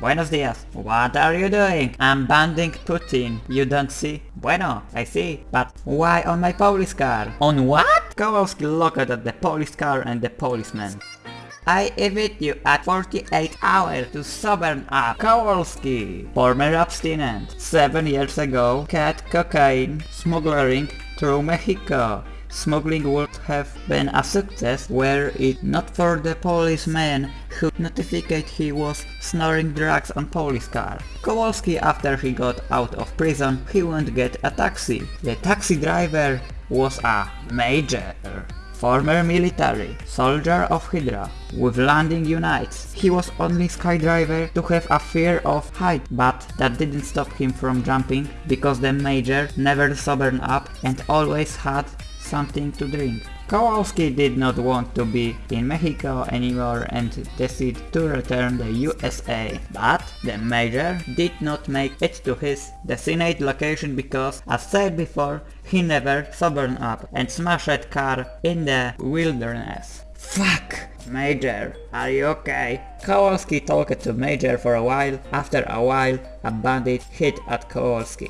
Buenos dias. What are you doing? I'm banding Putin. You don't see? Bueno, I see. But why on my police car? On what? Kowalski looked at the police car and the policeman. I invite you at 48 hours to sober up. Kowalski, former abstinent, 7 years ago, cat cocaine smuggling through Mexico. Smuggling would have been a success were it not for the policeman who notified he was snorting drugs on police car. Kowalski after he got out of prison he won't get a taxi. The taxi driver was a major. Former military, soldier of Hydra, with landing units. He was only skydiver to have a fear of height, but that didn't stop him from jumping, because the major never sobered up and always had something to drink. Kowalski did not want to be in Mexico anymore and decided to return the USA. But the Major did not make it to his designated location because, as said before, he never sobered up and smashed car in the wilderness. Fuck! Major, are you okay? Kowalski talked to Major for a while. After a while, a bandit hit at Kowalski.